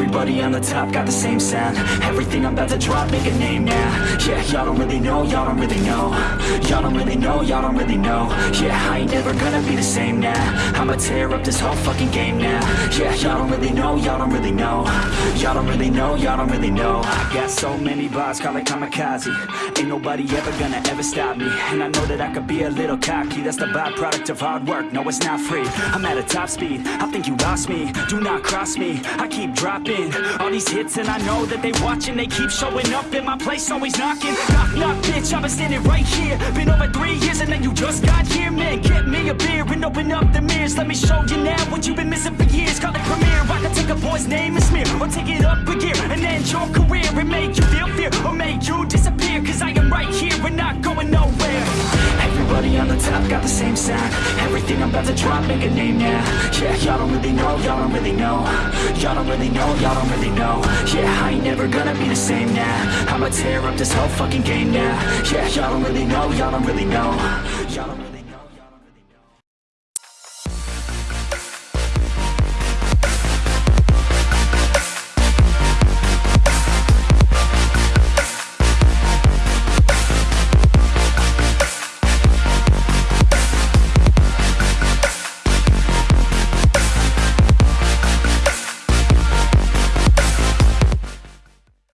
Everybody on the top got the same sound. Everything I'm about to drop, make a name now. Yeah, y'all don't really know, y'all don't really know. Y'all don't really know, y'all don't really know. Yeah, I ain't never gonna be the same now. I'ma tear up this whole fucking game now. Yeah, y'all don't really know, y'all don't really know. Y'all don't really know, y'all don't really know. I got so many bars, call it kamikaze. Ain't nobody ever gonna ever stop me. And I know that I could be a little cocky. That's the byproduct of hard work, no it's not free. I'm at a top speed, I think you lost me. Do not cross me, I keep dropping All these hits and I know that they watching. They keep showing up in my place, always knocking. Knock, knock, bitch, I've been standing right here. Been over three years and then you just got here Man, get me a beer and open up the mirrors. Let me show you now what you've been missing for years. Call it premiere, I can take a boy's name and smear Or take it up a gear and end your career And make you feel fear or make you disappear Cause I am right here and not going nowhere. Everybody on the top got the same sound. Everything I'm about to drop, make a name now. Yeah, y'all don't really know, y'all don't really know Y'all don't really know, y'all don't really know. Yeah, I ain't never gonna be the same now. I'ma tear up this whole fucking game now. Yeah, y'all don't really know, y'all don't really know